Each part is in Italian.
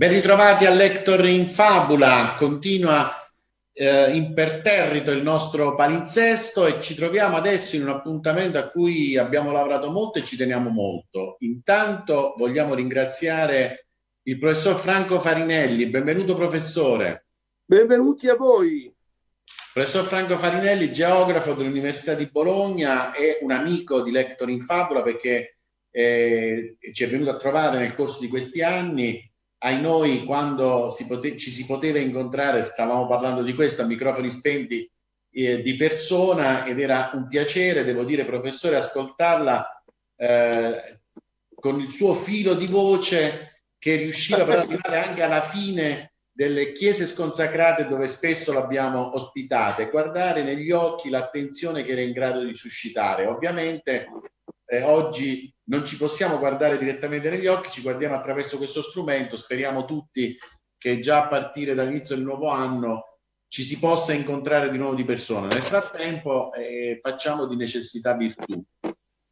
Ben ritrovati a Lector in Fabula, continua eh, imperterrito il nostro palinsesto e ci troviamo adesso in un appuntamento a cui abbiamo lavorato molto e ci teniamo molto. Intanto vogliamo ringraziare il professor Franco Farinelli. Benvenuto professore. Benvenuti a voi. Professor Franco Farinelli, geografo dell'Università di Bologna e un amico di Lector in Fabula perché eh, ci è venuto a trovare nel corso di questi anni ai noi quando si ci si poteva incontrare, stavamo parlando di questo a microfoni spenti eh, di persona ed era un piacere, devo dire professore, ascoltarla eh, con il suo filo di voce che riusciva per arrivare anche alla fine delle chiese sconsacrate dove spesso l'abbiamo ospitata e guardare negli occhi l'attenzione che era in grado di suscitare. Ovviamente eh, oggi non ci possiamo guardare direttamente negli occhi, ci guardiamo attraverso questo strumento, speriamo tutti che già a partire dall'inizio del nuovo anno ci si possa incontrare di nuovo di persona. Nel frattempo eh, facciamo di necessità virtù.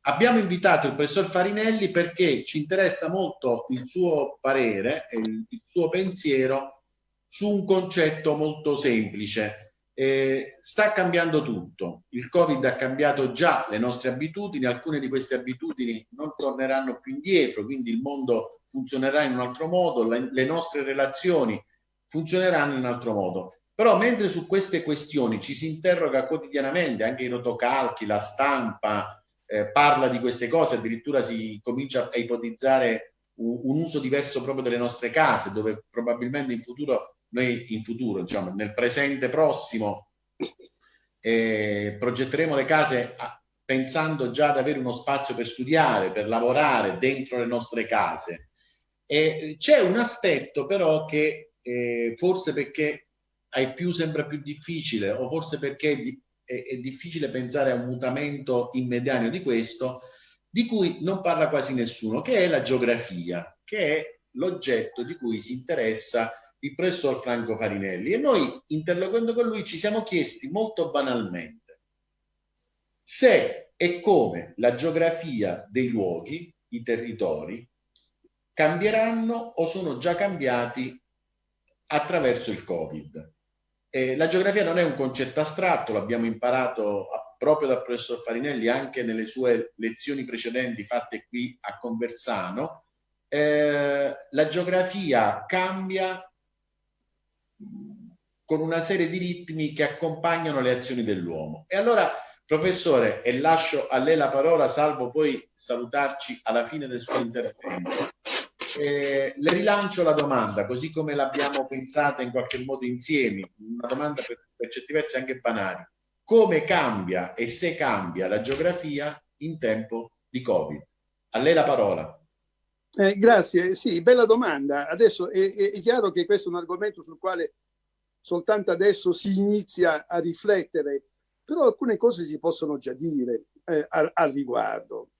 Abbiamo invitato il professor Farinelli perché ci interessa molto il suo parere, il, il suo pensiero su un concetto molto semplice eh, sta cambiando tutto. Il Covid ha cambiato già le nostre abitudini, alcune di queste abitudini non torneranno più indietro, quindi il mondo funzionerà in un altro modo, le, le nostre relazioni funzioneranno in un altro modo. Però mentre su queste questioni ci si interroga quotidianamente, anche i rotocalchi, la stampa eh, parla di queste cose, addirittura si comincia a ipotizzare un, un uso diverso proprio delle nostre case, dove probabilmente in futuro noi in futuro, diciamo, nel presente prossimo, eh, progetteremo le case a, pensando già ad avere uno spazio per studiare, per lavorare dentro le nostre case. E c'è un aspetto però che eh, forse perché è più, sempre più difficile o forse perché di, è, è difficile pensare a un mutamento immediato di questo, di cui non parla quasi nessuno, che è la geografia, che è l'oggetto di cui si interessa il professor Franco Farinelli e noi interloquendo con lui ci siamo chiesti molto banalmente se e come la geografia dei luoghi, i territori, cambieranno o sono già cambiati attraverso il Covid. Eh, la geografia non è un concetto astratto, l'abbiamo imparato a, proprio dal professor Farinelli anche nelle sue lezioni precedenti fatte qui a Conversano. Eh, la geografia cambia con una serie di ritmi che accompagnano le azioni dell'uomo. E allora, professore, e lascio a lei la parola, salvo poi salutarci alla fine del suo intervento. Eh, le rilancio la domanda, così come l'abbiamo pensata in qualche modo insieme, una domanda per, per certi versi anche banale. Come cambia e se cambia la geografia in tempo di Covid? A lei la parola. Eh, grazie, sì, bella domanda. Adesso è, è, chiaro che questo è un argomento sul quale soltanto adesso si inizia a riflettere, però alcune cose si possono già dire eh, al, al, riguardo.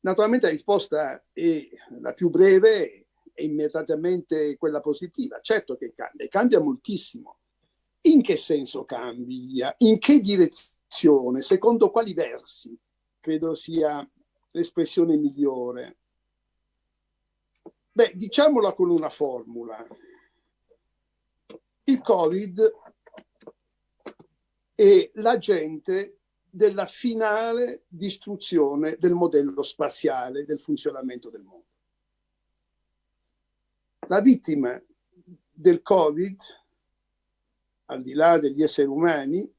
Naturalmente la risposta è la più breve e immediatamente quella positiva. Certo che cambia, cambia moltissimo. In che senso cambia? In che direzione? Secondo quali versi? Credo sia l'espressione migliore. Beh, diciamola con una formula. Il Covid è l'agente della finale distruzione del modello spaziale del funzionamento del mondo. La vittima del Covid, al di là degli esseri umani,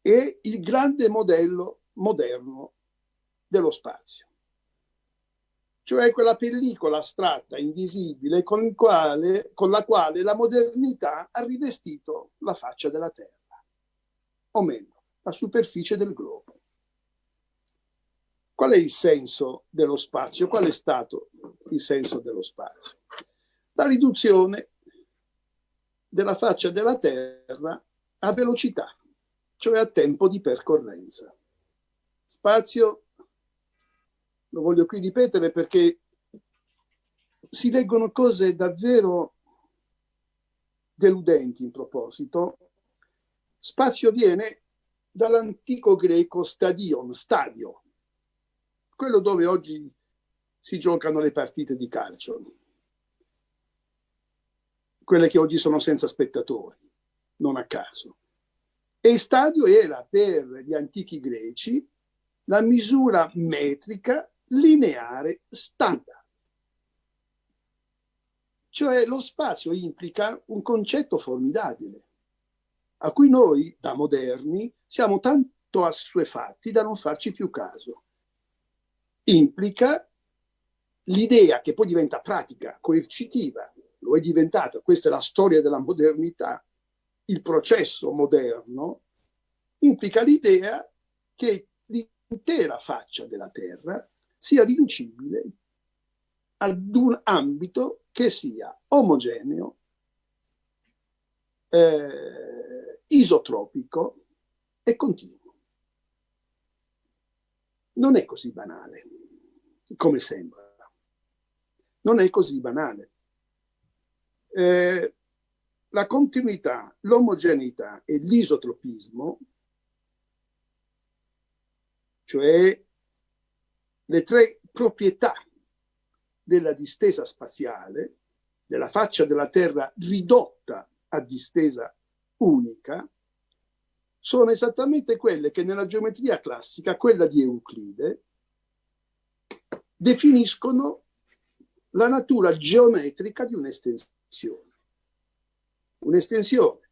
è il grande modello moderno dello spazio cioè quella pellicola astratta, invisibile, con, quale, con la quale la modernità ha rivestito la faccia della Terra, o meglio, la superficie del globo. Qual è il senso dello spazio? Qual è stato il senso dello spazio? La riduzione della faccia della Terra a velocità, cioè a tempo di percorrenza. Spazio lo voglio qui ripetere perché si leggono cose davvero deludenti in proposito. Spazio viene dall'antico greco stadion, stadio, quello dove oggi si giocano le partite di calcio. quelle che oggi sono senza spettatori, non a caso. E stadio era per gli antichi greci la misura metrica lineare standard. Cioè lo spazio implica un concetto formidabile, a cui noi, da moderni, siamo tanto assuefatti da non farci più caso. Implica l'idea che poi diventa pratica, coercitiva, lo è diventata, questa è la storia della modernità, il processo moderno, implica l'idea che l'intera faccia della Terra sia riducibile ad un ambito che sia omogeneo, eh, isotropico e continuo. Non è così banale come sembra. Non è così banale. Eh, la continuità, l'omogeneità e l'isotropismo, cioè le tre proprietà della distesa spaziale, della faccia della Terra ridotta a distesa unica, sono esattamente quelle che nella geometria classica, quella di Euclide, definiscono la natura geometrica di un'estensione. Un'estensione,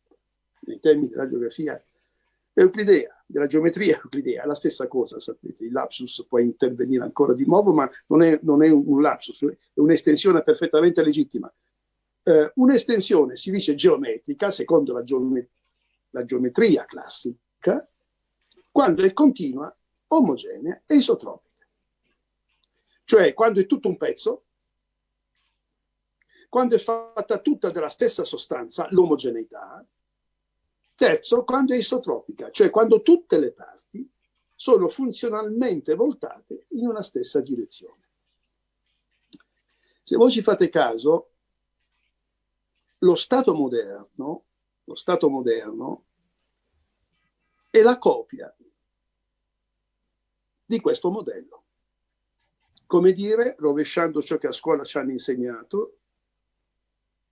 nei termini della geografia euclidea, della geometria euclidea, è la stessa cosa, sapete, il lapsus può intervenire ancora di nuovo, ma non è, non è un lapsus, è un'estensione perfettamente legittima. Eh, un'estensione si dice geometrica, secondo la, geome la geometria classica, quando è continua, omogenea e isotropica. Cioè, quando è tutto un pezzo, quando è fatta tutta della stessa sostanza, l'omogeneità. Terzo, quando è isotropica, cioè quando tutte le parti sono funzionalmente voltate in una stessa direzione. Se voi ci fate caso, lo Stato moderno, lo Stato moderno è la copia di questo modello. Come dire, rovesciando ciò che a scuola ci hanno insegnato,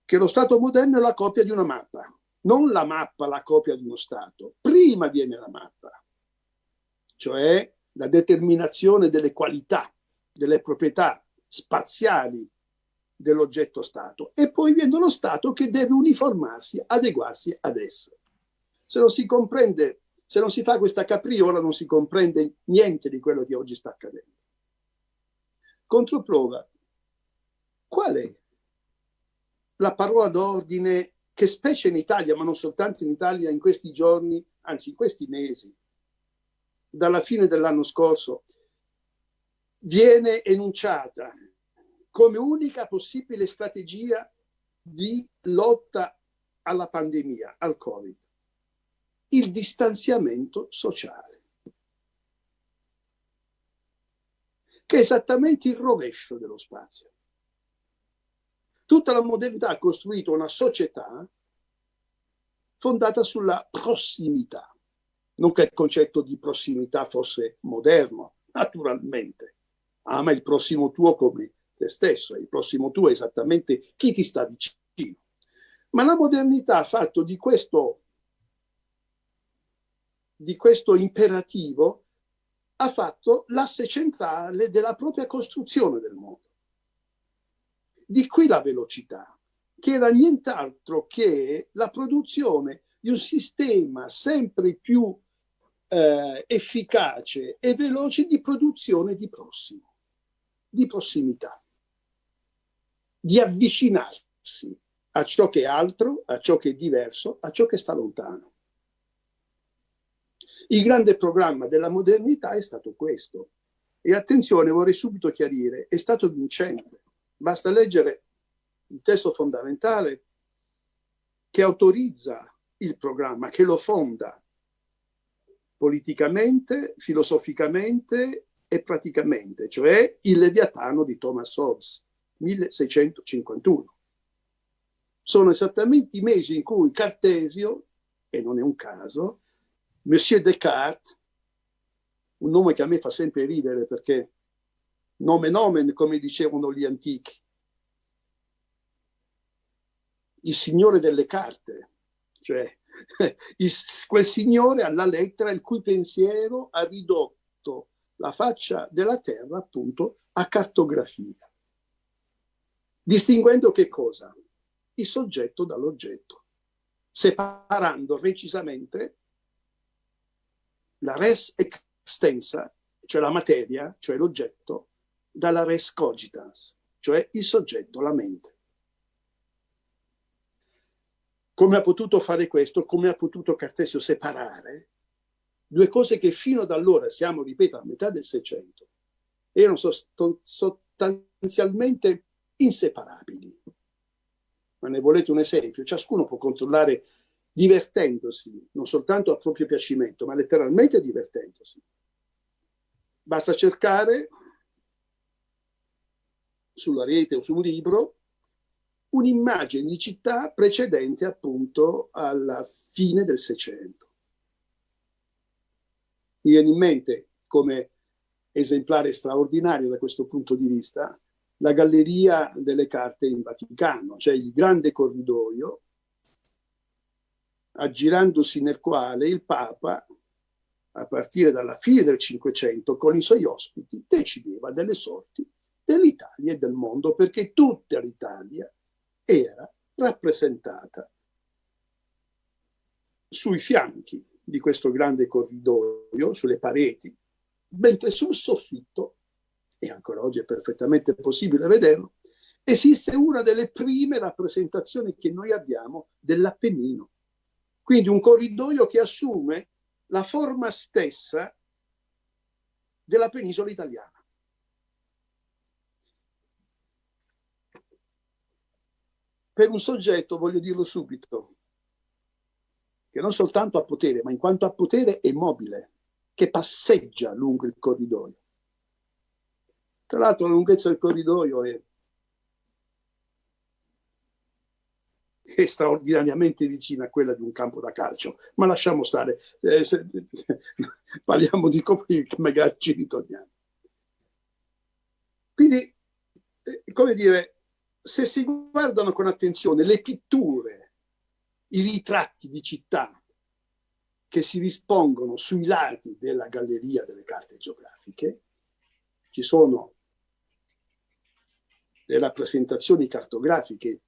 che lo Stato moderno è la copia di una mappa, non la mappa la copia di uno Stato. Prima viene la mappa, cioè la determinazione delle qualità, delle proprietà spaziali dell'oggetto Stato e poi viene lo Stato che deve uniformarsi, adeguarsi ad esse. Se non si comprende, se non si fa questa capriola non si comprende niente di quello che oggi sta accadendo. Controprova, qual è la parola d'ordine che specie in Italia, ma non soltanto in Italia, in questi giorni, anzi in questi mesi, dalla fine dell'anno scorso, viene enunciata come unica possibile strategia di lotta alla pandemia, al Covid, il distanziamento sociale, che è esattamente il rovescio dello spazio. Tutta la modernità ha costruito una società fondata sulla prossimità. Non che il concetto di prossimità fosse moderno, naturalmente. Ama il prossimo tuo come te stesso, il prossimo tuo è esattamente chi ti sta vicino. Ma la modernità ha fatto di questo, di questo imperativo, ha fatto l'asse centrale della propria costruzione del mondo. Di qui la velocità, che era nient'altro che la produzione di un sistema sempre più eh, efficace e veloce di produzione di prossimo, di prossimità, di avvicinarsi a ciò che è altro, a ciò che è diverso, a ciò che sta lontano. Il grande programma della modernità è stato questo. E attenzione, vorrei subito chiarire, è stato vincente. Basta leggere il testo fondamentale che autorizza il programma, che lo fonda politicamente, filosoficamente e praticamente, cioè il Leviatano di Thomas Hobbes, 1651. Sono esattamente i mesi in cui Cartesio, e non è un caso, Monsieur Descartes, un nome che a me fa sempre ridere perché nome nomen, come dicevano gli antichi. il signore delle carte, cioè il, quel signore alla lettera il cui pensiero ha ridotto la faccia della terra appunto a cartografia, distinguendo che cosa? Il soggetto dall'oggetto, separando recisamente la res extensa, cioè la materia, cioè l'oggetto, dalla res cogitans, cioè il soggetto, la mente. Come ha potuto fare questo? Come ha potuto Cartesio separare due cose che fino ad allora, siamo, ripeto, a metà del Seicento, erano sostanzialmente inseparabili. Ma ne volete un esempio? Ciascuno può controllare divertendosi, non soltanto a proprio piacimento, ma letteralmente divertendosi. Basta cercare sulla rete o su un libro un'immagine di città precedente appunto alla fine del Seicento. Mi viene in mente come esemplare straordinario da questo punto di vista la galleria delle carte in Vaticano, cioè il grande corridoio aggirandosi nel quale il Papa, a partire dalla fine del Cinquecento, con i suoi ospiti, decideva delle sorti dell'Italia e del mondo, perché tutta l'Italia era rappresentata sui fianchi di questo grande corridoio, sulle pareti, mentre sul soffitto, e ancora oggi è perfettamente possibile vederlo, esiste una delle prime rappresentazioni che noi abbiamo dell'Appennino. Quindi un corridoio che assume la forma stessa della penisola italiana. Per un soggetto, voglio dirlo subito, che non soltanto ha potere, ma in quanto ha potere è mobile, che passeggia lungo il corridoio. Tra l'altro la lunghezza del corridoio è, è straordinariamente vicina a quella di un campo da calcio, ma lasciamo stare, eh, se, parliamo di come ci ritorniamo. Quindi, eh, come dire, se si guardano con attenzione le pitture, i ritratti di città che si dispongono sui lati della galleria delle carte geografiche, ci sono le rappresentazioni cartografiche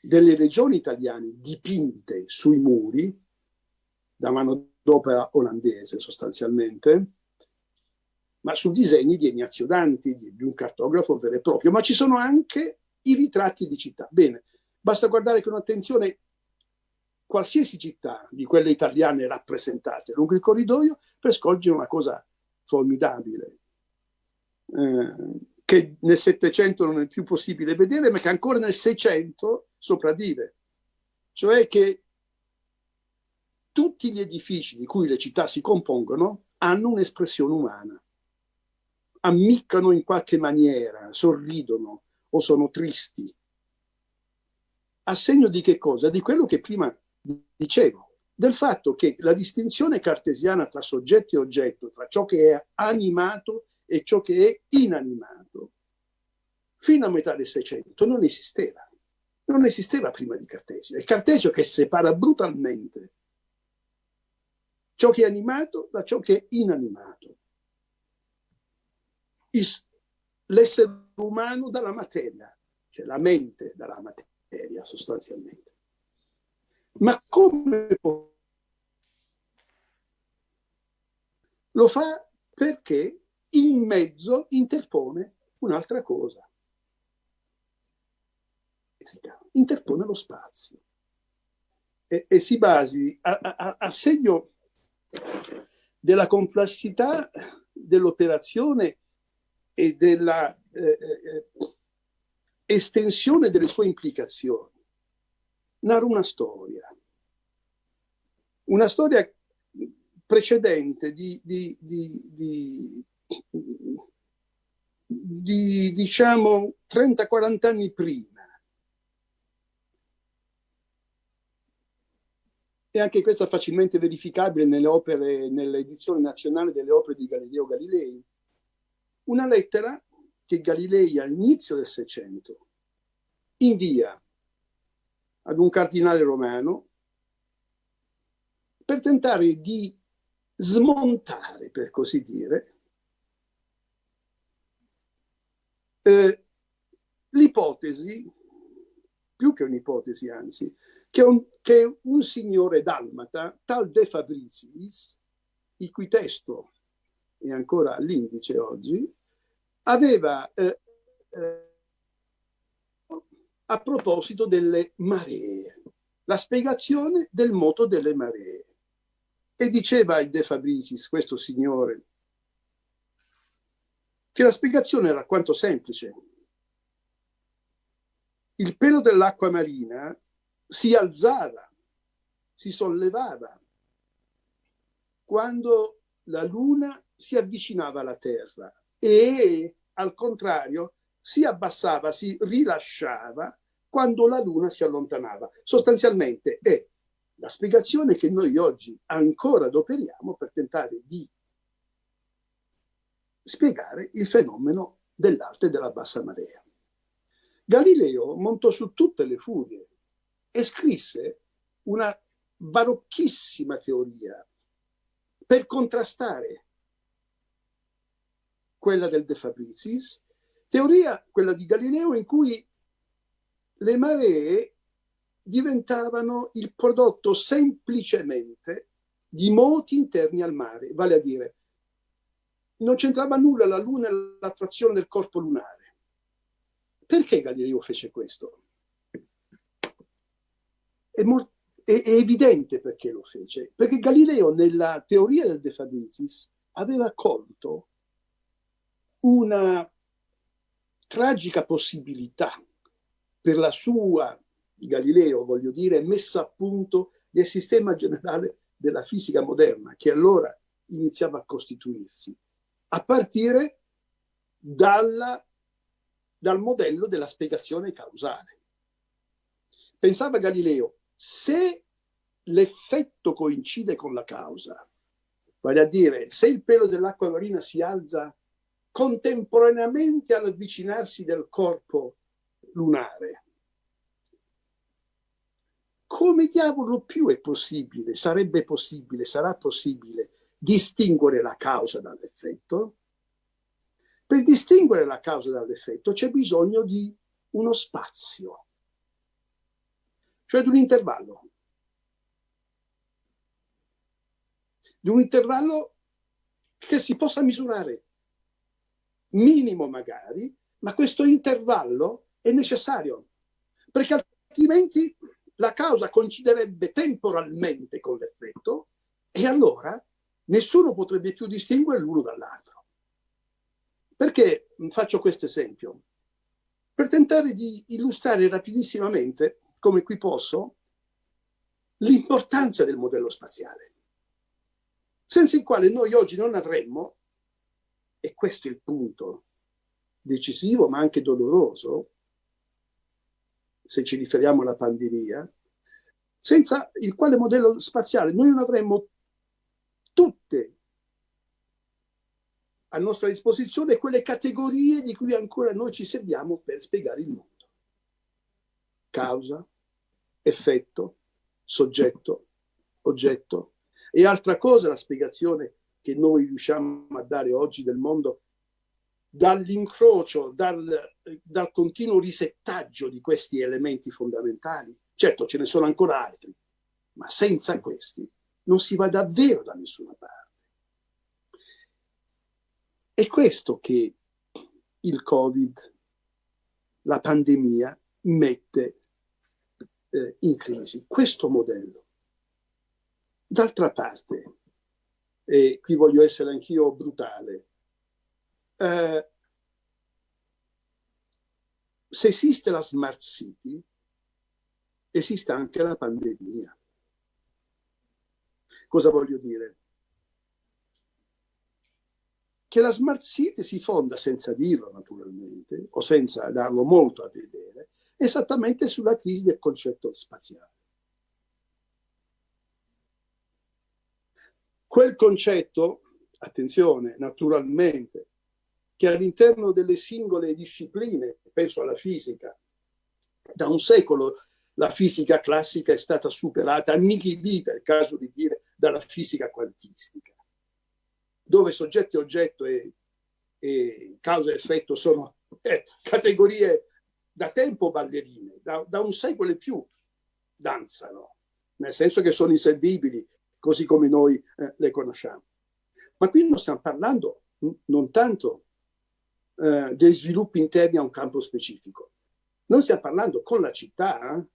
delle regioni italiane dipinte sui muri da mano d'opera olandese sostanzialmente, ma su disegni di Ignazio Danti, di un cartografo vero e proprio, ma ci sono anche i ritratti di città. Bene, basta guardare con attenzione qualsiasi città di quelle italiane rappresentate lungo il corridoio per scorgere una cosa formidabile, eh, che nel Settecento non è più possibile vedere, ma che ancora nel Seicento sopravvive. Cioè che tutti gli edifici di cui le città si compongono hanno un'espressione umana ammiccano in qualche maniera, sorridono o sono tristi. A segno di che cosa? Di quello che prima dicevo, del fatto che la distinzione cartesiana tra soggetto e oggetto, tra ciò che è animato e ciò che è inanimato, fino a metà del Seicento non esisteva. Non esisteva prima di Cartesio. È Cartesio che separa brutalmente ciò che è animato da ciò che è inanimato l'essere umano dalla materia, cioè la mente dalla materia sostanzialmente. Ma come può? Lo fa perché in mezzo interpone un'altra cosa. Interpone lo spazio e, e si basi a, a, a segno della complessità dell'operazione e della eh, eh, estensione delle sue implicazioni. Narra una storia, una storia precedente di, di, di, di diciamo 30-40 anni prima. E anche questa facilmente verificabile nelle opere, nell'edizione nazionale delle opere di Galileo Galilei una lettera che Galilei all'inizio del Seicento invia ad un cardinale romano per tentare di smontare, per così dire, eh, l'ipotesi, più che un'ipotesi anzi, che un, che un signore dalmata, tal De Fabricis, il cui testo è ancora all'indice oggi, aveva eh, eh, a proposito delle maree, la spiegazione del moto delle maree. E diceva il De Fabricis, questo signore, che la spiegazione era alquanto semplice. Il pelo dell'acqua marina si alzava, si sollevava quando la luna si avvicinava alla Terra e al contrario si abbassava, si rilasciava quando la luna si allontanava. Sostanzialmente è la spiegazione che noi oggi ancora adoperiamo per tentare di spiegare il fenomeno dell'alta e della bassa marea. Galileo montò su tutte le furie e scrisse una barocchissima teoria per contrastare quella del De Fabricis, teoria, quella di Galileo, in cui le maree diventavano il prodotto semplicemente di moti interni al mare, vale a dire non c'entrava nulla la Luna e l'attrazione del corpo lunare. Perché Galileo fece questo? È, è, è evidente perché lo fece, perché Galileo nella teoria del De Fabricis aveva colto una tragica possibilità per la sua, di Galileo voglio dire, messa a punto del sistema generale della fisica moderna, che allora iniziava a costituirsi, a partire dalla, dal modello della spiegazione causale. Pensava Galileo, se l'effetto coincide con la causa, vale a dire, se il pelo dell'acqua marina si alza contemporaneamente all'avvicinarsi del corpo lunare. Come diavolo più è possibile, sarebbe possibile, sarà possibile distinguere la causa dall'effetto? Per distinguere la causa dall'effetto c'è bisogno di uno spazio, cioè di un intervallo. Di un intervallo che si possa misurare, minimo magari, ma questo intervallo è necessario, perché altrimenti la causa coinciderebbe temporalmente con l'effetto e allora nessuno potrebbe più distinguere l'uno dall'altro. Perché faccio questo esempio? Per tentare di illustrare rapidissimamente, come qui posso, l'importanza del modello spaziale, senza il quale noi oggi non avremmo, e questo è il punto decisivo ma anche doloroso, se ci riferiamo alla pandemia, senza il quale modello spaziale noi non avremmo tutte a nostra disposizione quelle categorie di cui ancora noi ci serviamo per spiegare il mondo. Causa, effetto, soggetto, oggetto. E altra cosa la spiegazione che noi riusciamo a dare oggi del mondo dall'incrocio, dal, dal continuo risettaggio di questi elementi fondamentali. Certo, ce ne sono ancora altri, ma senza questi non si va davvero da nessuna parte. È questo che il Covid, la pandemia, mette eh, in crisi, questo modello. D'altra parte, e qui voglio essere anch'io brutale, eh, se esiste la smart city, esiste anche la pandemia. Cosa voglio dire? Che la smart city si fonda, senza dirlo naturalmente, o senza darlo molto a vedere, esattamente sulla crisi del concetto spaziale. Quel concetto, attenzione, naturalmente, che all'interno delle singole discipline, penso alla fisica, da un secolo la fisica classica è stata superata, annichilita, è il caso di dire, dalla fisica quantistica, dove soggetto e oggetto e, e causa e effetto sono eh, categorie da tempo ballerine, da, da un secolo e più danzano, nel senso che sono inservibili, così come noi eh, le conosciamo. Ma qui non stiamo parlando non tanto eh, degli sviluppi interni a un campo specifico, noi stiamo parlando con la città, eh,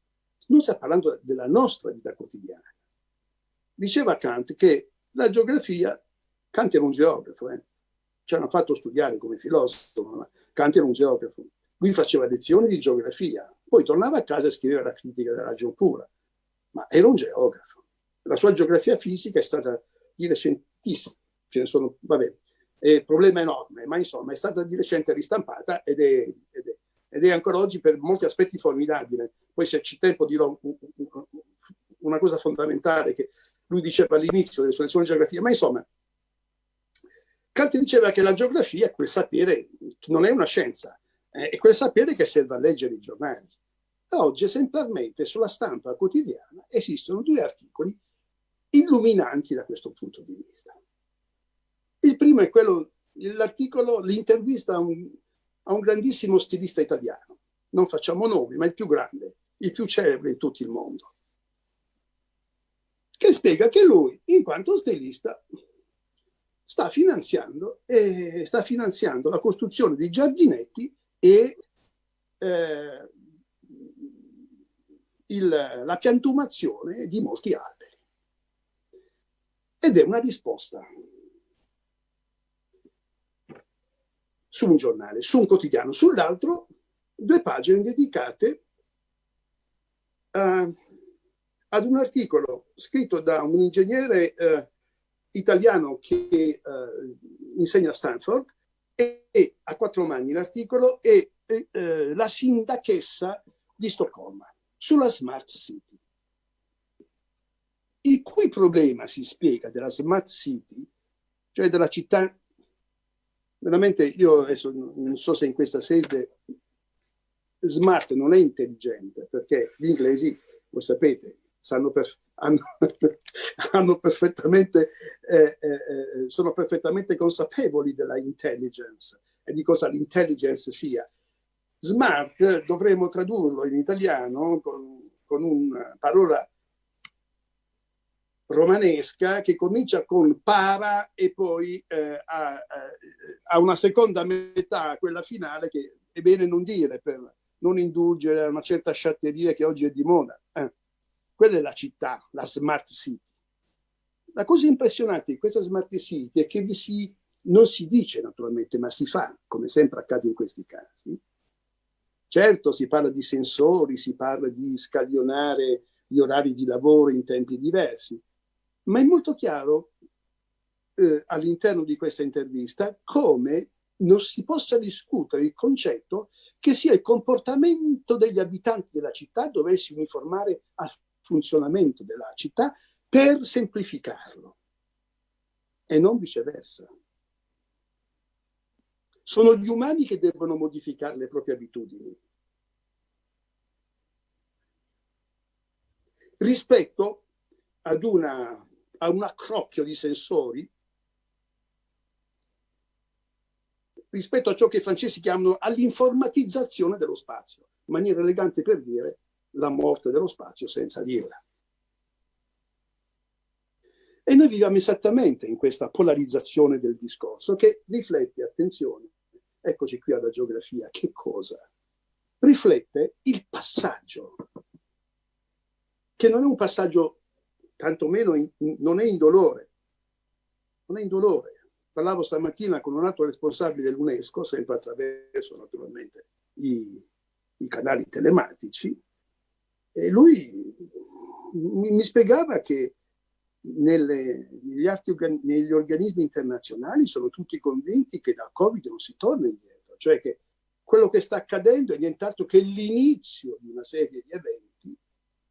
non stiamo parlando della nostra vita quotidiana. Diceva Kant che la geografia, Kant era un geografo, eh, ci hanno fatto studiare come filosofo, ma Kant era un geografo. Lui faceva lezioni di geografia, poi tornava a casa e scriveva la critica della ragion pura, ma era un geografo. La sua geografia fisica è stata di recentissima, ce ne sono, vabbè, è un problema enorme, ma insomma è stata di recente ristampata ed è, ed è, ed è ancora oggi per molti aspetti formidabile. Poi se c'è tempo dirò una cosa fondamentale che lui diceva all'inizio delle sue geografia, ma insomma, Kant diceva che la geografia è quel sapere che non è una scienza, è quel sapere che serve a leggere i giornali. Oggi esemplarmente sulla stampa quotidiana esistono due articoli illuminanti da questo punto di vista. Il primo è quello, l'articolo, l'intervista a un, a un grandissimo stilista italiano, non facciamo nomi, ma il più grande, il più celebre in tutto il mondo, che spiega che lui, in quanto stilista, sta finanziando, eh, sta finanziando la costruzione di giardinetti e eh, il, la piantumazione di molti alberi. Ed è una risposta su un giornale, su un quotidiano, sull'altro due pagine dedicate uh, ad un articolo scritto da un ingegnere uh, italiano che uh, insegna a Stanford e, e, a quattro mani l'articolo è la sindachessa di Stoccolma sulla smart city. Il cui problema si spiega della smart city, cioè della città, veramente io adesso non so se in questa sede smart non è intelligente, perché gli inglesi, lo sapete, per, hanno, hanno, perfettamente, eh, eh, eh, sono perfettamente consapevoli della intelligence e di cosa l'intelligence sia. Smart dovremmo tradurlo in italiano con, con una parola romanesca che comincia con para e poi eh, ha, ha, una seconda metà, quella finale, che è bene non dire per non indulgere a una certa sciatteria che oggi è di moda. Eh. Quella è la città, la smart city. La cosa impressionante di questa smart city è che vi si, non si dice naturalmente, ma si fa, come sempre accade in questi casi, Certo, si parla di sensori, si parla di scaglionare gli orari di lavoro in tempi diversi, ma è molto chiaro eh, all'interno di questa intervista come non si possa discutere il concetto che sia il comportamento degli abitanti della città doversi uniformare al funzionamento della città per semplificarlo e non viceversa. Sono gli umani che devono modificare le proprie abitudini. Rispetto ad una, a un accrocchio di sensori, rispetto a ciò che i francesi chiamano all'informatizzazione dello spazio, in maniera elegante per dire la morte dello spazio senza dirla. E noi viviamo esattamente in questa polarizzazione del discorso che riflette, attenzione, eccoci qui alla geografia, che cosa? Riflette il passaggio, che non è un passaggio, tantomeno in, non è indolore, non è indolore. Parlavo stamattina con un altro responsabile dell'UNESCO, sempre attraverso naturalmente i, i canali telematici, e lui mi, mi spiegava che nelle, negli, negli, organismi internazionali sono tutti convinti che dal Covid non si torna indietro, cioè che quello che sta accadendo è nient'altro che l'inizio di una serie di eventi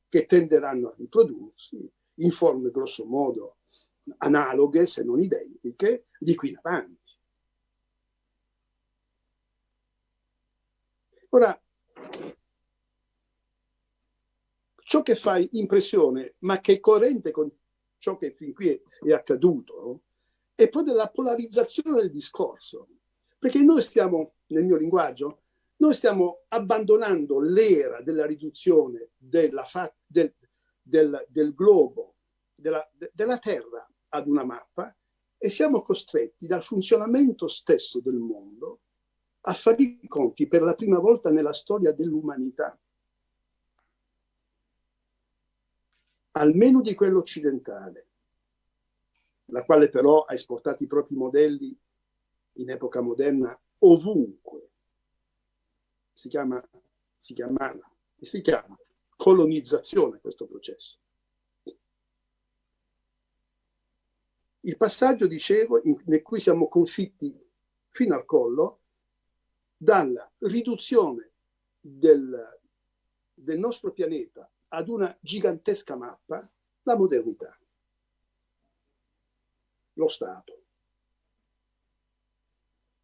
che tenderanno a riprodursi in forme grosso modo analoghe, se non identiche, di qui in avanti. Ora, ciò che fa impressione, ma che è coerente con ciò che fin qui è, è accaduto, è proprio la polarizzazione del discorso. Perché noi stiamo, nel mio linguaggio, noi stiamo abbandonando l'era della riduzione della del, del, del, globo, della, della Terra ad una mappa e siamo costretti dal funzionamento stesso del mondo a fare i conti per la prima volta nella storia dell'umanità, almeno di quello occidentale, la quale però ha esportato i propri modelli in epoca moderna ovunque. Si chiama, si chiamava, si chiama colonizzazione questo processo. Il passaggio, dicevo, in, in cui siamo confitti fino al collo, dalla riduzione del, del nostro pianeta ad una gigantesca mappa, la modernità, lo Stato,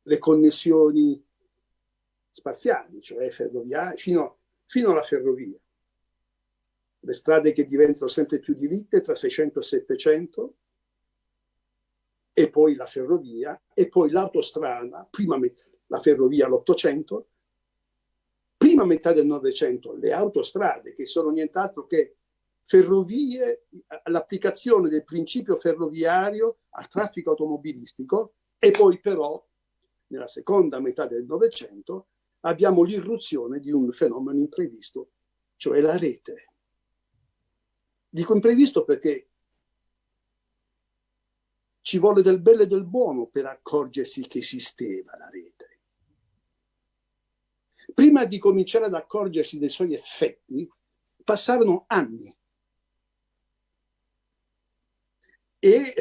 le connessioni spaziali, cioè ferroviarie, fino, fino alla ferrovia, le strade che diventano sempre più diritte tra 600 e 700, e poi la ferrovia, e poi l'autostrada, prima la ferrovia all'Ottocento, prima metà del Novecento le autostrade, che sono nient'altro che ferrovie, l'applicazione del principio ferroviario al traffico automobilistico, e poi però, nella seconda metà del Novecento, abbiamo l'irruzione di un fenomeno imprevisto, cioè la rete. Dico imprevisto perché ci vuole del bello e del buono per accorgersi che esisteva la rete. Prima di cominciare ad accorgersi dei suoi effetti, passarono anni. E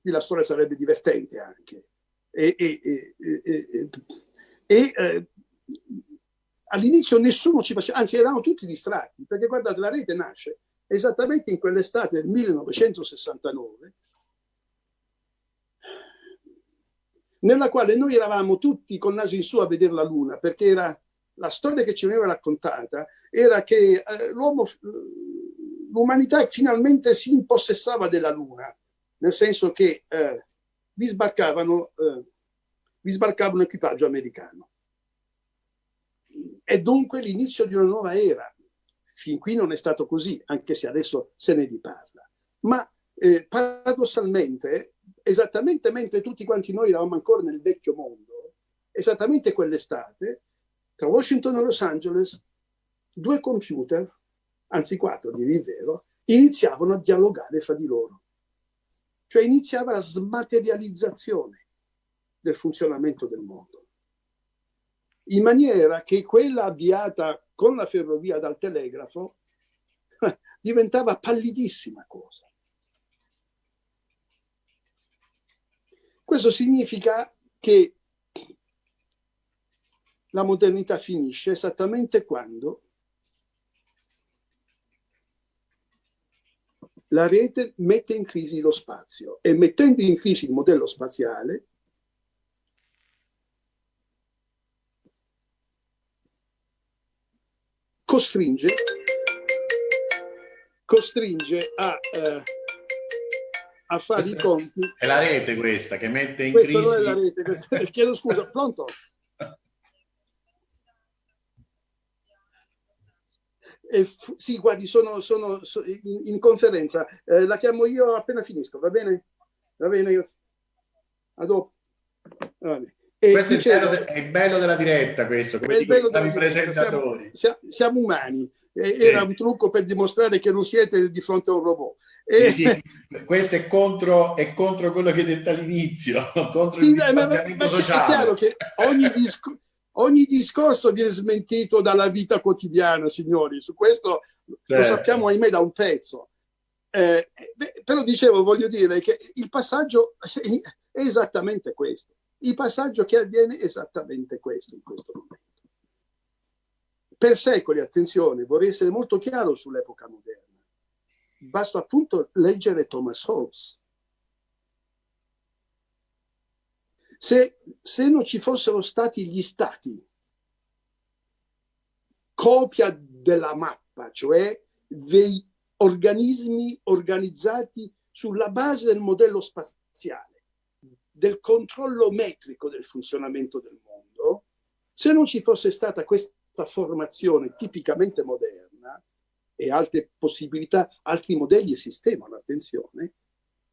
qui la storia sarebbe divertente anche. E, e, e, e eh, all'inizio nessuno ci faceva, anzi eravamo tutti distratti, perché guardate, la rete nasce esattamente in quell'estate del 1969, nella quale noi eravamo tutti col naso in su a vedere la Luna, perché era la storia che ci veniva raccontata era che eh, l'uomo, l'umanità finalmente si impossessava della Luna, nel senso che eh, vi, sbarcavano, eh, vi sbarcava un equipaggio americano. È dunque l'inizio di una nuova era. Fin qui non è stato così, anche se adesso se ne riparla. Ma eh, paradossalmente esattamente mentre tutti quanti noi eravamo ancora nel vecchio mondo, esattamente quell'estate, tra Washington e Los Angeles, due computer, anzi quattro, direi il vero, iniziavano a dialogare fra di loro. Cioè iniziava la smaterializzazione del funzionamento del mondo. In maniera che quella avviata con la ferrovia dal telegrafo diventava pallidissima cosa. Questo significa che la modernità finisce esattamente quando la rete mette in crisi lo spazio e mettendo in crisi il modello spaziale costringe, costringe a eh, a fare questa i conti. È la rete questa che mette in questa crisi. Non è la rete, questa... chiedo scusa, pronto? Eh, sì, guardi, sono, sono, sono in, in, conferenza. Eh, la chiamo io appena finisco, va bene? Va bene, io... A dopo. E questo dicevo, è, il bello, è, il bello della diretta, questo, come dicono i presentatori. Siamo, siamo umani era un trucco per dimostrare che non siete di fronte a un robot. E... Sì, sì. Questo è contro, è contro, quello che hai detto all'inizio, contro sì, il distanziamento ma, ma sociale. È chiaro che ogni, disc ogni, discorso viene smentito dalla vita quotidiana, signori, su questo certo. lo sappiamo ahimè da un pezzo. Eh, beh, però dicevo, voglio dire che il passaggio è esattamente questo. Il passaggio che avviene è esattamente questo in questo momento per secoli, attenzione, vorrei essere molto chiaro sull'epoca moderna. Basta appunto leggere Thomas Hobbes. Se, se non ci fossero stati gli stati, copia della mappa, cioè dei organismi organizzati sulla base del modello spaziale, del controllo metrico del funzionamento del mondo, se non ci fosse stata questa formazione tipicamente moderna e altre possibilità, altri modelli esistevano, attenzione,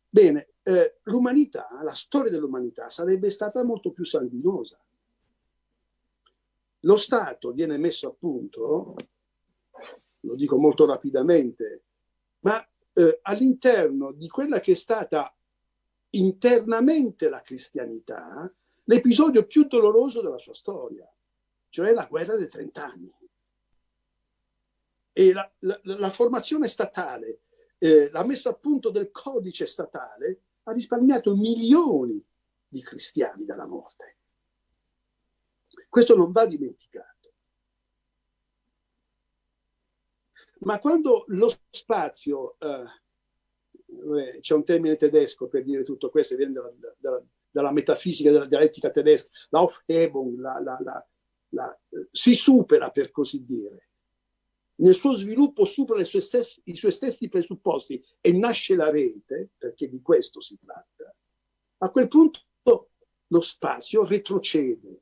bene, eh, l'umanità, la storia dell'umanità sarebbe stata molto più sanguinosa. Lo Stato viene messo a punto, lo dico molto rapidamente, ma eh, all'interno di quella che è stata internamente la cristianità, l'episodio più doloroso della sua storia, cioè la guerra dei trent'anni. E la, la, la, formazione statale, eh, la messa a punto del codice statale ha risparmiato milioni di cristiani dalla morte. Questo non va dimenticato. Ma quando lo spazio, eh, c'è un termine tedesco per dire tutto questo, viene dalla, dalla, dalla metafisica della dialettica tedesca, l'Aufhebung, la, la, la, si supera per così dire. Nel suo sviluppo supera stessi, i suoi stessi presupposti e nasce la rete, perché di questo si tratta. A quel punto lo spazio retrocede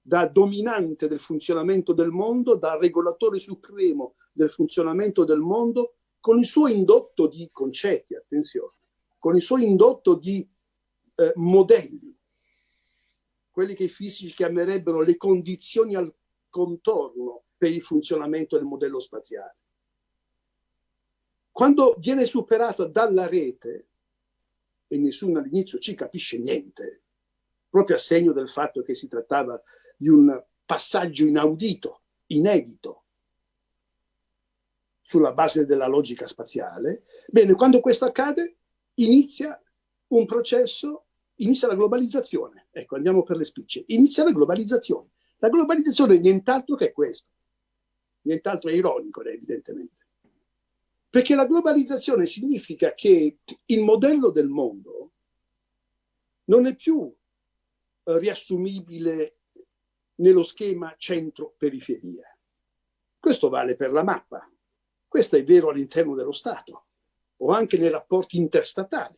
da dominante del funzionamento del mondo, da regolatore supremo del funzionamento del mondo, con il suo indotto di concetti, attenzione, con il suo indotto di eh, modelli, quelli che i fisici chiamerebbero le condizioni al contorno per il funzionamento del modello spaziale. Quando viene superata dalla rete, e nessuno all'inizio ci capisce niente, proprio a segno del fatto che si trattava di un passaggio inaudito, inedito, sulla base della logica spaziale. Bene, quando questo accade, inizia un processo, inizia la globalizzazione. Ecco, andiamo per le spicce. Inizia la globalizzazione. La globalizzazione è nient'altro che questo. Nient'altro è ironico, evidentemente. Perché la globalizzazione significa che il modello del mondo non è più eh, riassumibile nello schema centro-periferia. Questo vale per la mappa. Questo è vero all'interno dello Stato o anche nei rapporti interstatali.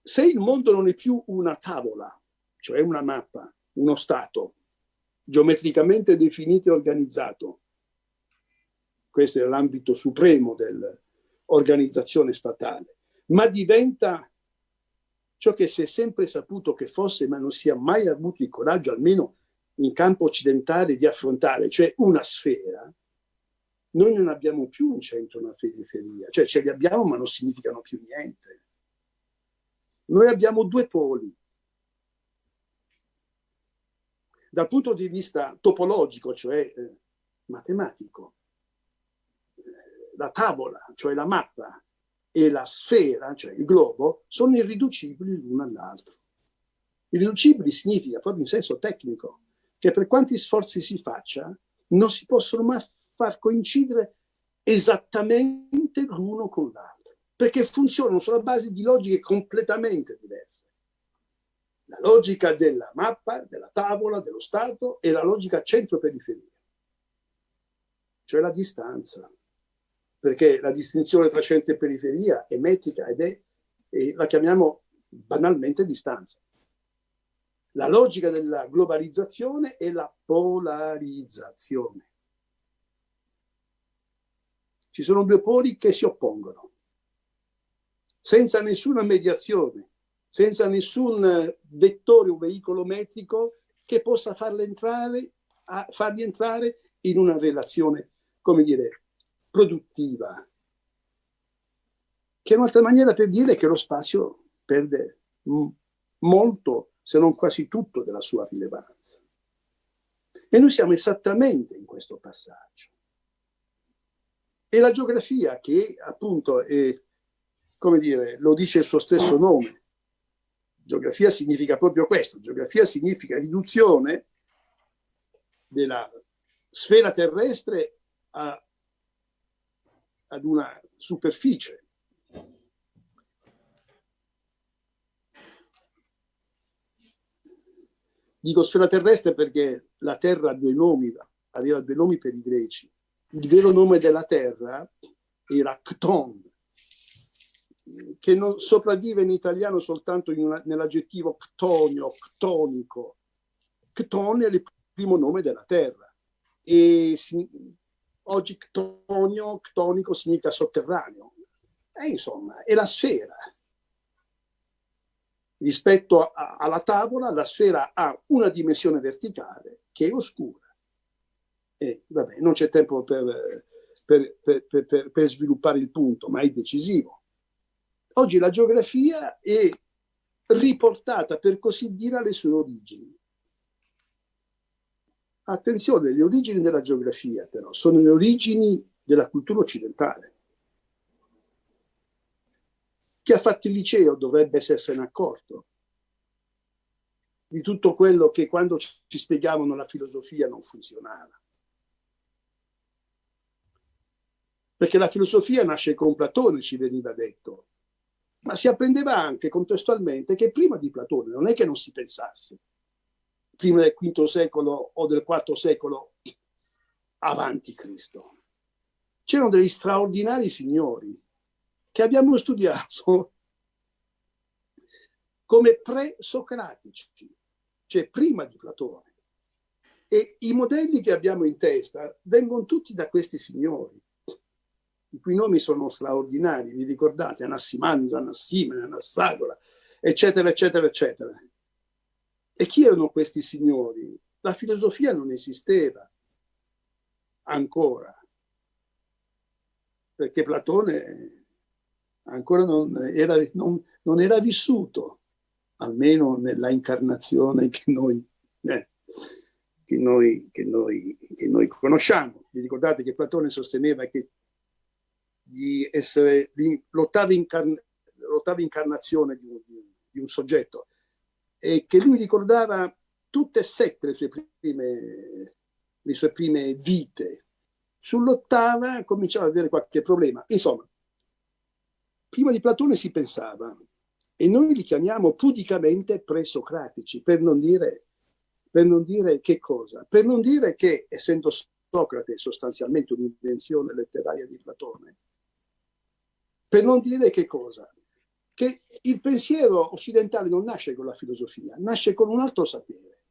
Se il mondo non è più una tavola, cioè una mappa, uno Stato geometricamente definito e organizzato, questo è l'ambito supremo dell'organizzazione statale, ma diventa ciò che si è sempre saputo che fosse, ma non si è mai avuto il coraggio, almeno in campo occidentale, di affrontare, cioè una sfera, noi non abbiamo più un centro, una periferia, cioè ce li abbiamo ma non significano più niente. Noi abbiamo due poli. Dal punto di vista topologico, cioè eh, matematico, eh, la tavola, cioè la mappa, e la sfera, cioè il globo, sono irriducibili l'uno all'altro. Irriducibili significa, proprio in senso tecnico, che per quanti sforzi si faccia, non si possono mai far coincidere esattamente l'uno con l'altro, perché funzionano sulla base di logiche completamente diverse. La logica della mappa, della tavola, dello Stato e la logica centro-periferia, cioè la distanza perché la distinzione tra centro e periferia è metrica ed è, e la chiamiamo banalmente distanza. La logica della globalizzazione è la polarizzazione. Ci sono due poli che si oppongono, senza nessuna mediazione, senza nessun vettore o veicolo metrico che possa farli entrare, farli entrare in una relazione, come dire, produttiva, che è un'altra maniera per dire che lo spazio perde molto, se non quasi tutto, della sua rilevanza. E noi siamo esattamente in questo passaggio. E la geografia, che appunto è, come dire, lo dice il suo stesso nome, geografia significa proprio questo, geografia significa riduzione della sfera terrestre a ad una superficie. Dico sfera terrestre perché la Terra ha due nomi, aveva due nomi per i greci. Il vero nome della Terra era Cton, che non sopravvive in italiano soltanto nell'aggettivo ctonio, ctonico. Cton è il primo nome della Terra e oggi ctonio, ctonico significa sotterraneo. E insomma, è la sfera rispetto a, alla tavola la sfera ha una dimensione verticale che è oscura. E vabbè, non c'è tempo per, per, per, per, sviluppare il punto, ma è decisivo. Oggi la geografia è riportata, per così dire, alle sue origini. Attenzione, le origini della geografia però sono le origini della cultura occidentale. Chi ha fatto il liceo dovrebbe essersene accorto di tutto quello che quando ci spiegavano la filosofia non funzionava. Perché la filosofia nasce con Platone, ci veniva detto, ma si apprendeva anche contestualmente che prima di Platone non è che non si pensasse, prima del V secolo o del IV secolo avanti Cristo. C'erano degli straordinari signori che abbiamo studiato come pre-socratici, cioè prima di Platone. E i modelli che abbiamo in testa vengono tutti da questi signori, i cui nomi sono straordinari, vi ricordate? Anassimandro, Anassimene, Anassagora, eccetera, eccetera, eccetera. E chi erano questi signori? La filosofia non esisteva ancora, perché Platone ancora non era, non, non era vissuto, almeno nella incarnazione che noi, eh, che, noi, che, noi, che noi, conosciamo. Vi ricordate che Platone sosteneva che di essere l'ottava, incarn incarnazione di un, di un, soggetto e che lui ricordava tutte e sette le sue prime, le sue prime vite. Sull'ottava cominciava ad avere qualche problema. Insomma, Prima di Platone si pensava, e noi li chiamiamo pudicamente presocratici, per non dire, per non dire che cosa? Per non dire che, essendo Socrate sostanzialmente un'invenzione letteraria di Platone, per non dire che cosa? Che il pensiero occidentale non nasce con la filosofia, nasce con un altro sapere.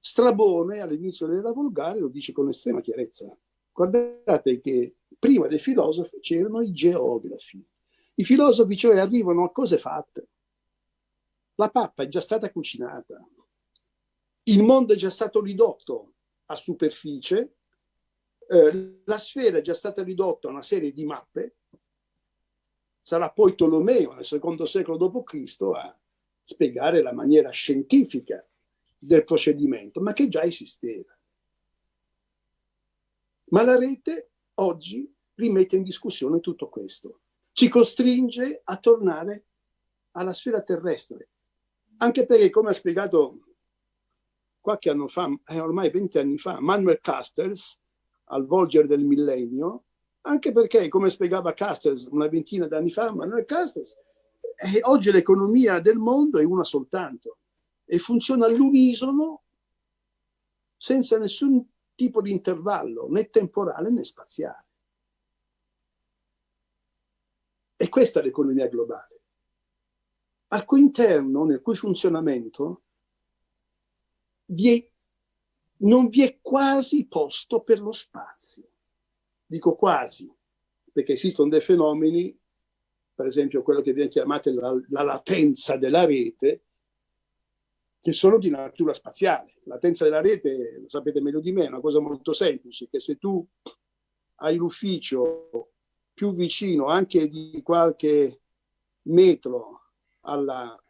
Strabone all'inizio della Volgare lo dice con estrema chiarezza. Guardate che prima dei filosofi c'erano i geografi. I filosofi cioè arrivano a cose fatte. La pappa è già stata cucinata, il mondo è già stato ridotto a superficie, eh, la sfera è già stata ridotta a una serie di mappe, sarà poi Tolomeo nel secondo secolo d.C. a spiegare la maniera scientifica del procedimento, ma che già esisteva. Ma la rete oggi rimette in discussione tutto questo ci costringe a tornare alla sfera terrestre. Anche perché, come ha spiegato qualche anno fa, eh, ormai vent'anni fa, Manuel Castells, al volgere del millennio, anche perché, come spiegava Castells una ventina d'anni fa, Manuel Castells, eh, oggi l'economia del mondo è una soltanto e funziona all'unisono senza nessun tipo di intervallo, né temporale né spaziale. E questa è l'economia globale, al cui interno, nel cui funzionamento, vi è, non vi è quasi posto per lo spazio. Dico quasi, perché esistono dei fenomeni, per esempio quello che viene chiamato la, la latenza della rete, che sono di natura spaziale. La latenza della rete, lo sapete meglio di me, è una cosa molto semplice, che se tu hai l'ufficio più vicino anche di qualche metro alla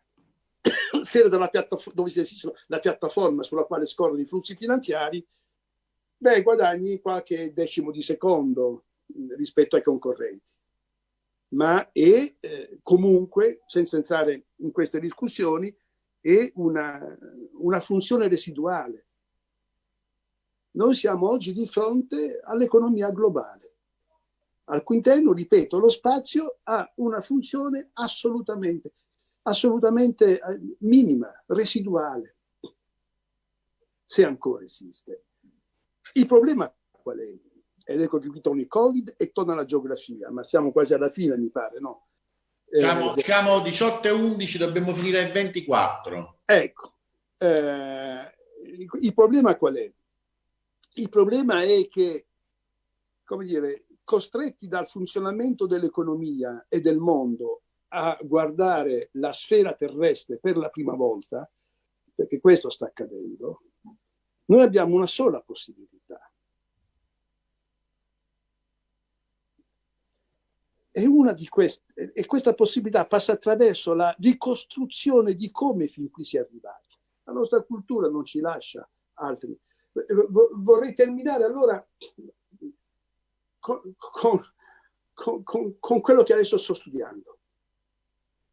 sera della piattaforma, dove si la piattaforma sulla quale scorrono i flussi finanziari, beh, guadagni qualche decimo di secondo rispetto ai concorrenti. Ma è eh, comunque, senza entrare in queste discussioni, è una, una funzione residuale. Noi siamo oggi di fronte all'economia globale al cui interno, ripeto, lo spazio ha una funzione assolutamente, assolutamente eh, minima, residuale. se ancora esiste. Il problema qual è? Ed ecco che qui torna il Covid e torna la geografia, ma siamo quasi alla fine, mi pare, no? Siamo, eh, siamo 18 e 11, dobbiamo finire il 24. Ecco, eh, il problema qual è? Il problema è che, come dire, costretti dal funzionamento dell'economia e del mondo a guardare la sfera terrestre per la prima volta, perché questo sta accadendo, noi abbiamo una sola possibilità. E, una di queste, e questa possibilità passa attraverso la ricostruzione di come fin qui si è arrivati. La nostra cultura non ci lascia altri. Vorrei terminare allora con, con, con, con quello che adesso sto studiando.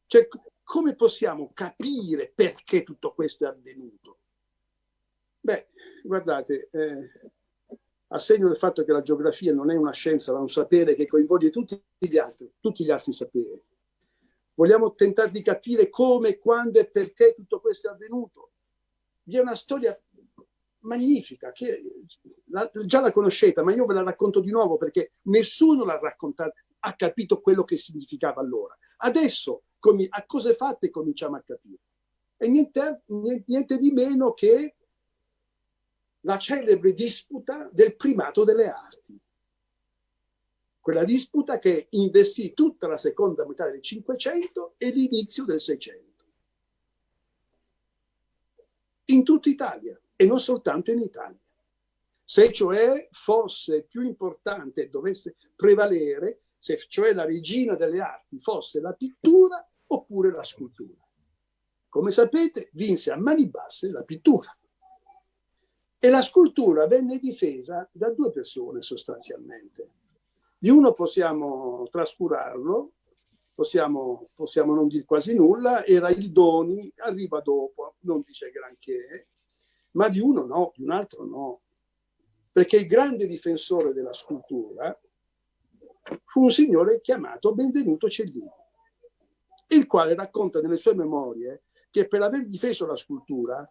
Cioè, come possiamo capire perché tutto questo è avvenuto? Beh, guardate, eh, a segno del fatto che la geografia non è una scienza, ma un sapere che coinvolge tutti gli altri, tutti gli altri saperi. Vogliamo tentare di capire come, quando e perché tutto questo è avvenuto. Vi è una storia magnifica, che la, già la conoscete, ma io ve la racconto di nuovo perché nessuno l'ha raccontata, ha capito quello che significava allora. Adesso, a cose fatte, cominciamo a capire. E niente, niente di meno che la celebre disputa del primato delle arti. Quella disputa che investì tutta la seconda metà del Cinquecento e l'inizio del Seicento. In tutta Italia e non soltanto in Italia. Se cioè fosse più importante dovesse prevalere, se cioè la regina delle arti fosse la pittura oppure la scultura. Come sapete, vinse a mani basse la pittura. E la scultura venne difesa da due persone sostanzialmente. Di uno possiamo trascurarlo, possiamo, possiamo non dire quasi nulla, era il Doni, arriva dopo, non dice granché, ma di uno no, di un altro no. Perché il grande difensore della scultura fu un signore chiamato Benvenuto Cellini, il quale racconta nelle sue memorie che per aver difeso la scultura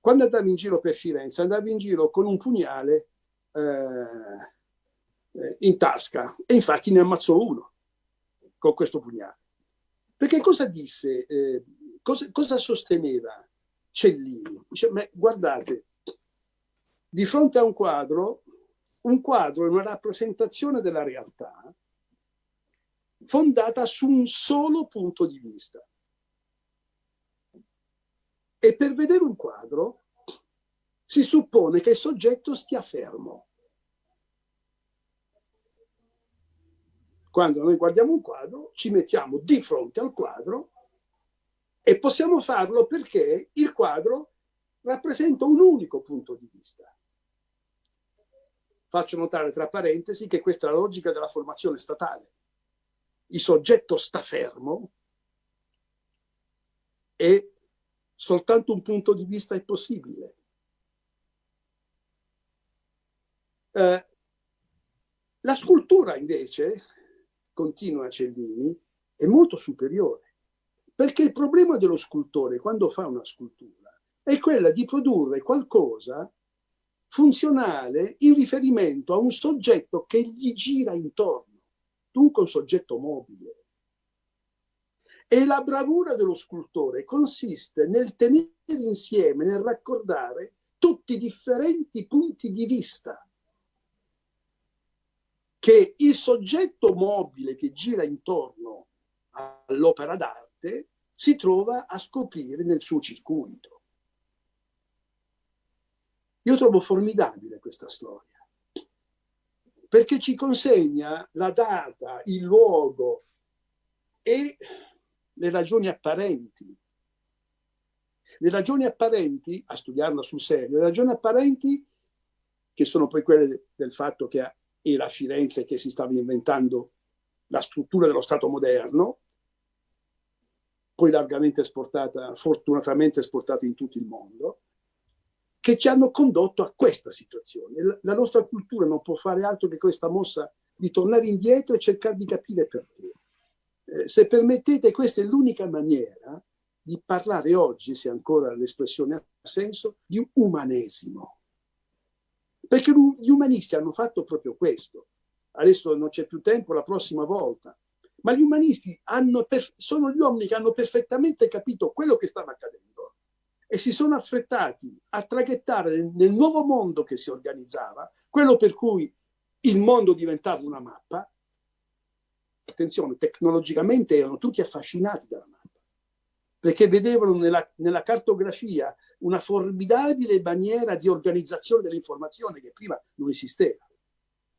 quando andava in giro per Firenze, andava in giro con un pugnale eh, in tasca e infatti ne ammazzò uno con questo pugnale. Perché cosa disse, eh, cosa, cosa, sosteneva Cellini? Dice, ma guardate, di fronte a un quadro, un quadro è una rappresentazione della realtà fondata su un solo punto di vista. E per vedere un quadro si suppone che il soggetto stia fermo. Quando noi guardiamo un quadro, ci mettiamo di fronte al quadro e possiamo farlo perché il quadro rappresenta un unico punto di vista. Faccio notare tra parentesi che questa è la logica della formazione statale. Il soggetto sta fermo e soltanto un punto di vista è possibile. Eh, la scultura invece, continua Cellini, è molto superiore, perché il problema dello scultore quando fa una scultura è quella di produrre qualcosa funzionale in riferimento a un soggetto che gli gira intorno, dunque un soggetto mobile. E la bravura dello scultore consiste nel tenere insieme, nel raccordare tutti i differenti punti di vista che il soggetto mobile che gira intorno all'opera d'arte si trova a scoprire nel suo circuito. Io trovo formidabile questa storia perché ci consegna la data, il luogo e le ragioni apparenti. Le ragioni apparenti, a studiarla sul serio, le ragioni apparenti, che sono poi quelle del fatto che era Firenze che si stava inventando la struttura dello Stato moderno, poi largamente esportata, fortunatamente esportata in tutto il mondo, che ci hanno condotto a questa situazione. La nostra cultura non può fare altro che questa mossa di tornare indietro e cercare di capire perché. Eh, se permettete, questa è l'unica maniera di parlare oggi, se ancora l'espressione ha senso, di umanesimo. Perché gli umanisti hanno fatto proprio questo. Adesso non c'è più tempo, la prossima volta. Ma gli umanisti sono gli uomini che hanno perfettamente capito quello che stava accadendo e si sono affrettati a traghettare nel nuovo mondo che si organizzava, quello per cui il mondo diventava una mappa, attenzione, tecnologicamente erano tutti affascinati dalla mappa, perché vedevano nella, nella cartografia una formidabile maniera di organizzazione dell'informazione che prima non esisteva,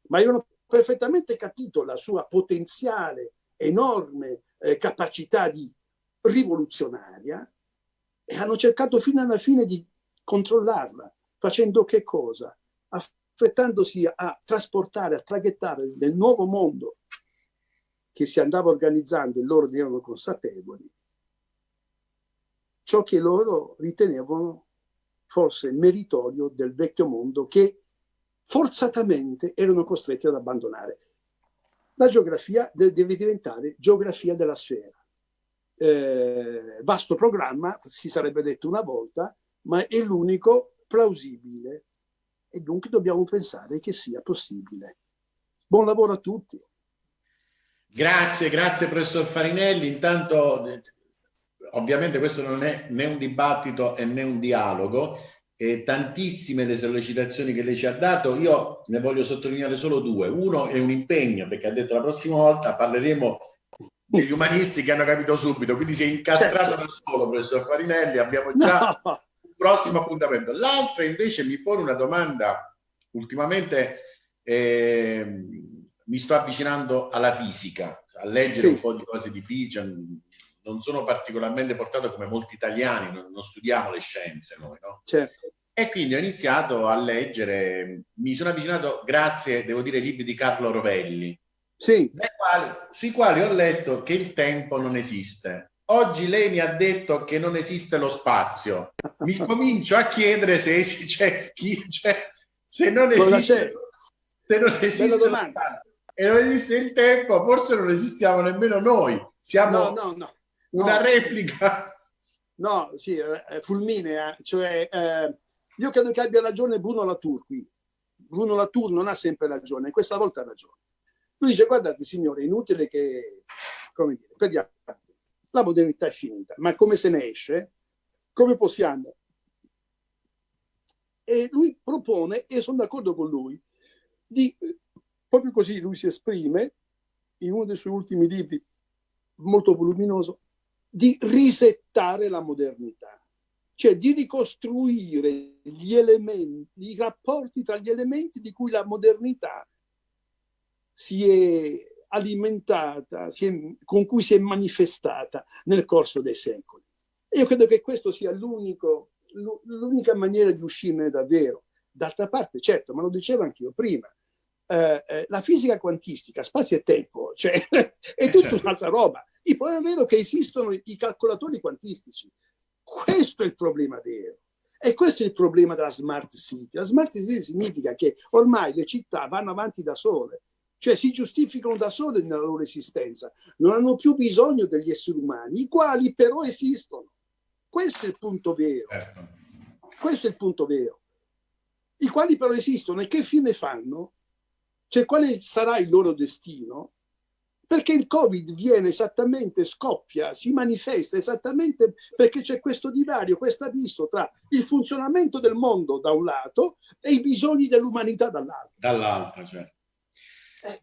ma avevano perfettamente capito la sua potenziale, enorme eh, capacità di rivoluzionaria e hanno cercato fino alla fine di controllarla, facendo che cosa? Affrettandosi a trasportare, a traghettare nel nuovo mondo che si andava organizzando e loro ne erano consapevoli, ciò che loro ritenevano fosse meritorio del vecchio mondo che forzatamente erano costretti ad abbandonare. La geografia deve diventare geografia della sfera. Eh, vasto programma, si sarebbe detto una volta, ma è l'unico plausibile e dunque dobbiamo pensare che sia possibile. Buon lavoro a tutti. Grazie, grazie professor Farinelli. Intanto, ovviamente questo non è né un dibattito né un dialogo, e tantissime le sollecitazioni che lei ci ha dato, io ne voglio sottolineare solo due. Uno è un impegno, perché ha detto la prossima volta parleremo degli umanisti che hanno capito subito, quindi si è incastrato certo. da solo, professor Farinelli, abbiamo già no. un prossimo appuntamento. L'altra invece mi pone una domanda, ultimamente... Eh, mi sto avvicinando alla fisica, a leggere sì. un po' di cose di fisica, non sono particolarmente portato come molti italiani, non, non studiamo le scienze noi, no? Certo. E quindi ho iniziato a leggere, mi sono avvicinato grazie, devo dire, ai libri di Carlo Rovelli, sì. quali, sui quali ho letto che il tempo non esiste. Oggi lei mi ha detto che non esiste lo spazio. Mi comincio a chiedere se, cioè, chi, cioè, se non esiste, se non esiste e non esiste il tempo, forse non esistiamo nemmeno noi. Siamo no, no, no, una replica. No, sì, eh, fulminea. Cioè, eh, io credo che abbia ragione Bruno Latour qui. Bruno Latour non ha sempre ragione, questa volta ha ragione. Lui dice, guardate signore, è inutile che, come dire, perdiamo. La modernità è finita, ma come se ne esce? Come possiamo? E lui propone, e sono d'accordo con lui, di Proprio così lui si esprime in uno dei suoi ultimi libri, molto voluminoso, di risettare la modernità, cioè di ricostruire gli elementi, i rapporti tra gli elementi di cui la modernità si è alimentata, si è, con cui si è manifestata nel corso dei secoli. E io credo che questo sia l'unica maniera di uscirne davvero. D'altra parte, certo, ma lo dicevo anch'io prima, eh, eh, la fisica quantistica, spazio e tempo, cioè, è tutta certo. un'altra roba. Il problema vero è che esistono i calcolatori quantistici. Questo è il problema vero. E questo è il problema della smart city. La smart city significa che ormai le città vanno avanti da sole, cioè si giustificano da sole nella loro esistenza, non hanno più bisogno degli esseri umani, i quali però esistono. Questo è il punto vero. Certo. Questo è il punto vero. I quali però esistono e che fine fanno? Cioè quale sarà il loro destino? Perché il Covid viene esattamente, scoppia, si manifesta esattamente perché c'è questo divario, questo abisso tra il funzionamento del mondo da un lato e i bisogni dell'umanità dall'altro. Dall'altro, certo. Eh.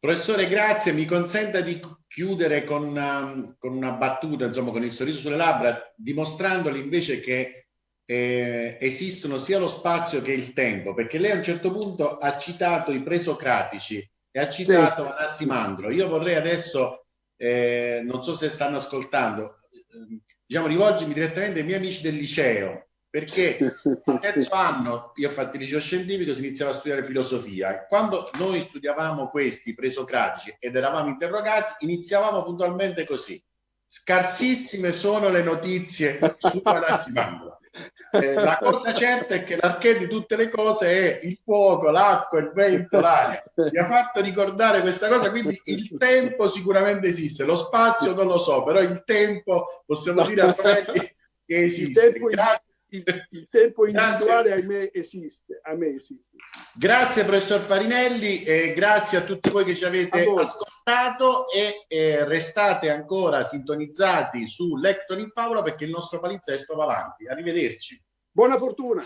Professore, grazie. Mi consenta di chiudere con una, con una battuta, insomma, con il sorriso sulle labbra, dimostrandoli invece che eh, esistono sia lo spazio che il tempo, perché lei a un certo punto ha citato i presocratici e ha citato sì. Anassimandro. Io vorrei adesso, eh, non so se stanno ascoltando, eh, diciamo rivolgermi direttamente ai miei amici del liceo, perché al terzo anno, io ho fatto il liceo scientifico, si iniziava a studiare filosofia. Quando noi studiavamo questi presocratici ed eravamo interrogati, iniziavamo puntualmente così. scarsissime sono le notizie su Anassimandola. Eh, la cosa certa è che l'archè di tutte le cose è il fuoco, l'acqua, il vento, l'aria. Mi ha fatto ricordare questa cosa, quindi il tempo sicuramente esiste, lo spazio non lo so, però il tempo possiamo dire a che esiste. Il tempo, Grazie il, il tempo individuale ahimè esiste, a me esiste. Grazie professor Farinelli e grazie a tutti voi che ci avete ascoltato e eh, restate ancora sintonizzati su Lector in Favola perché il nostro palinsesto va avanti. Arrivederci. Buona fortuna.